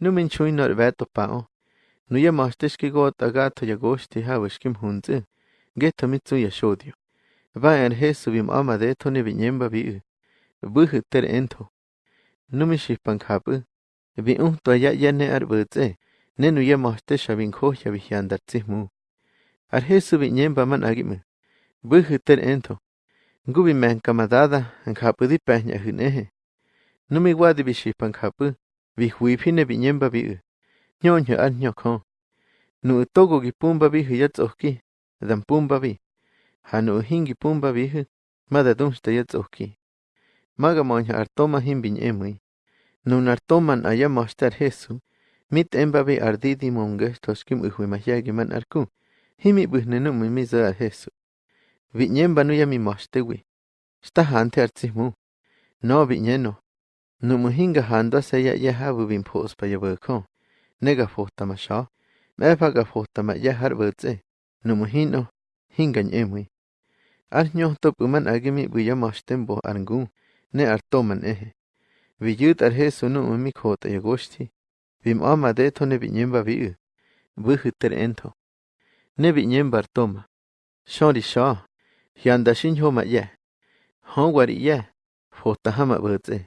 Nu min chui nor veto pao. Nu ya mastesh ki got agato ya goshti ha wishkim hunzi. Geto mitsu ya shodio. Va en Jesu bim ama de to ne vinyemba bi. Buhu ter ento. Nu mi shipan kapu. Vi un to ya ya ne ar butze. Ne nu ya mastesh abin ko ya vihyandar mu. Ar Jesu vinyemba man agimu. Buhu ter ento. Ngubi men kamadada, an kapu di pehnya hunehe. Nu mi wadi bi shipan kapu. Bijuipi nepiñépa bi'i, ño'önyä'at nyo'kjo'ö, nä'tokokyupämba bijä yatso'äki dampämba bi'i ja nä'äjinhkyupämba bijä madatumsytä yatso'äki, makamä'unyajart toma ji'mpinyä'ämä'i, nonartoman ayamä'asytya't Jesu mit'ämpabä ardi'di momkäsytyo'äk kyä'mä'äjue'imajyajä kyiman'arku jimi'pä'ijnä nä'mimisä'a't Jesu, bi'nyämba no yämimä'asytäwi, sytaja'a ntyä'a't tzijmu'u, no bi'nyäno nu muhinga hando se ya ya habu bin pos pa ya bako nega fota ma sha mefa ga fota ma ya har butse nu muhino hingan emui Ar nyo ñohto puman agimi buya mashtem bo arngu ne artoman ehe. Viyut ar Jesu nu umi kota yagoshti. Vim ama de to ne vinyemba viu. Buhuter ento. Ne vinyemba artoma. Shori sha. Hyanda shin homa ye. Hon wari ye. Fota hama butze.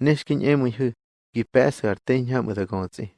ar he su bi yo taman za